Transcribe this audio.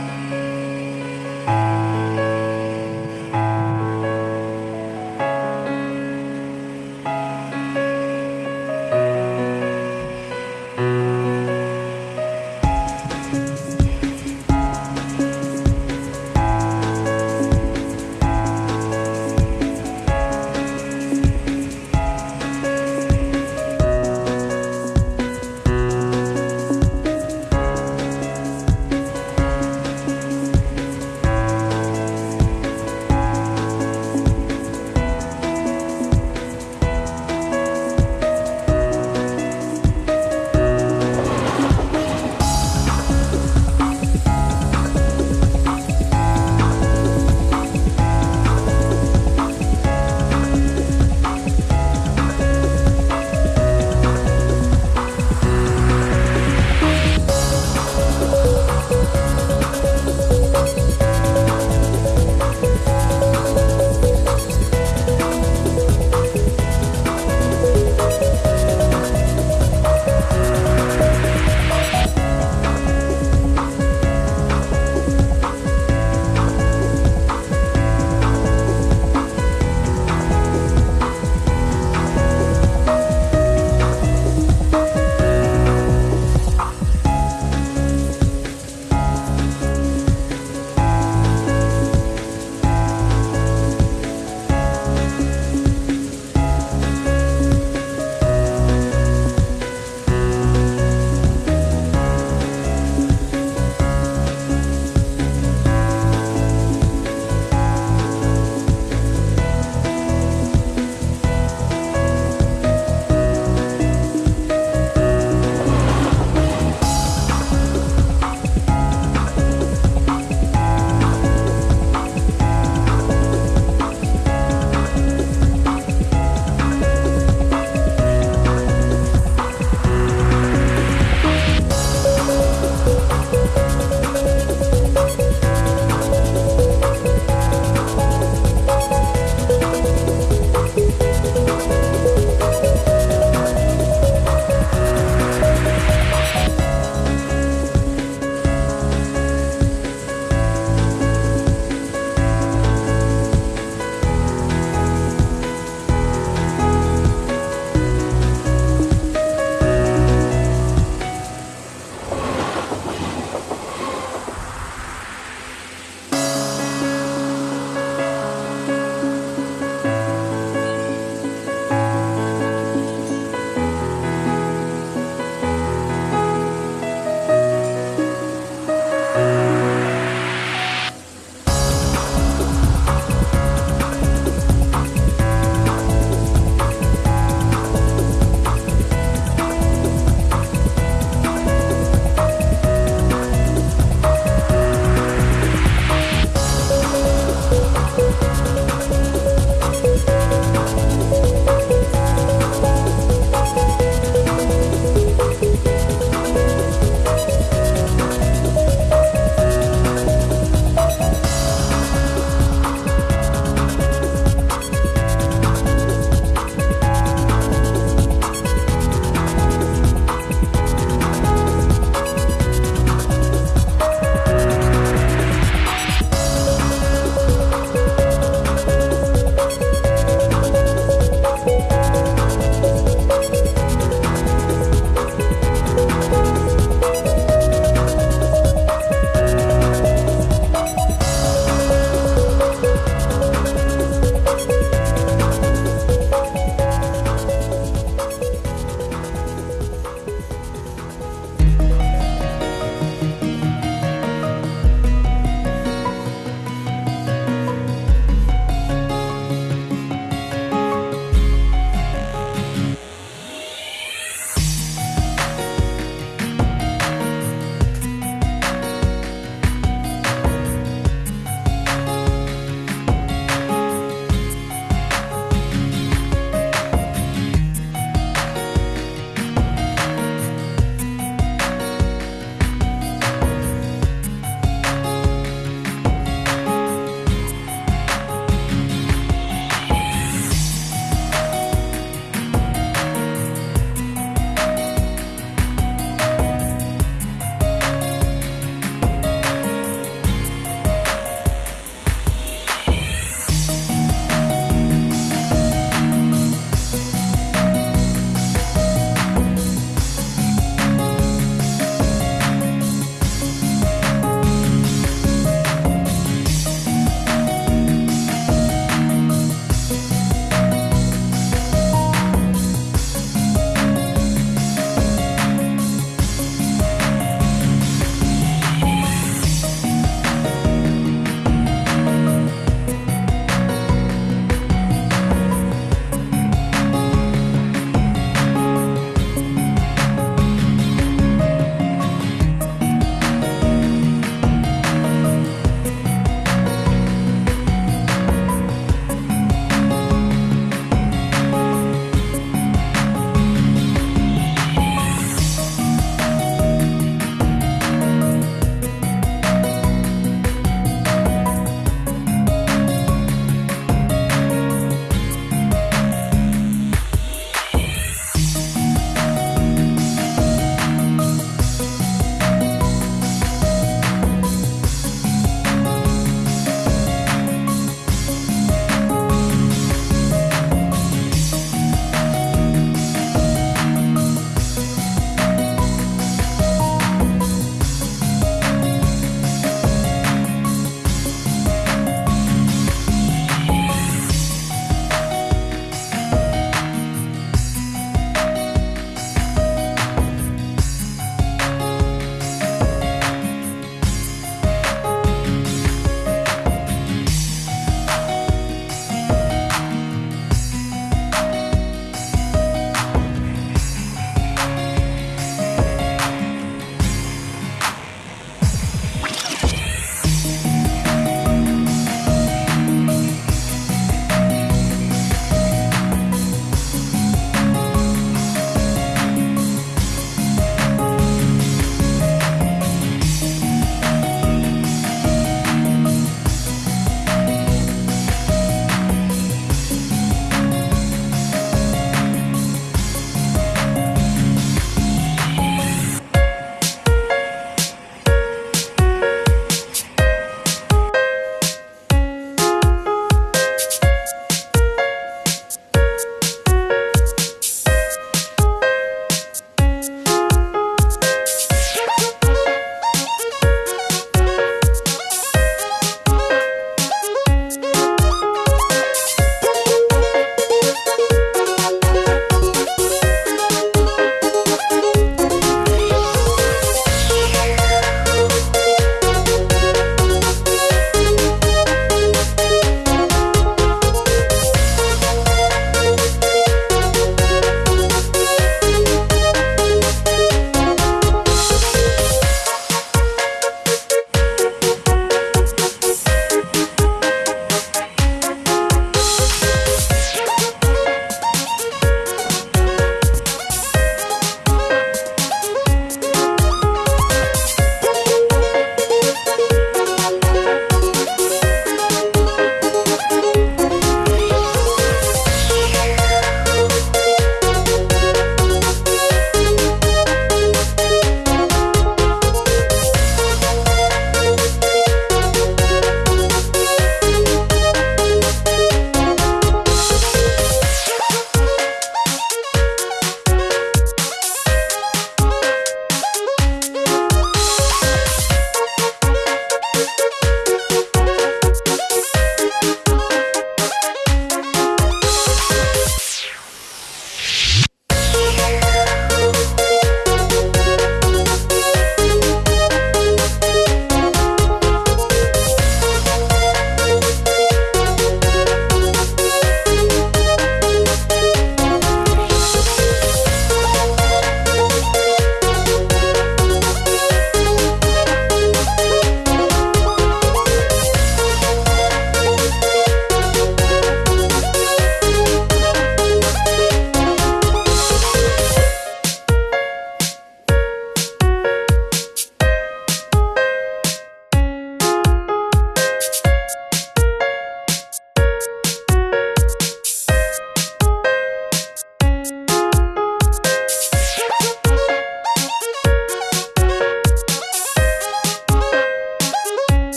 Bye.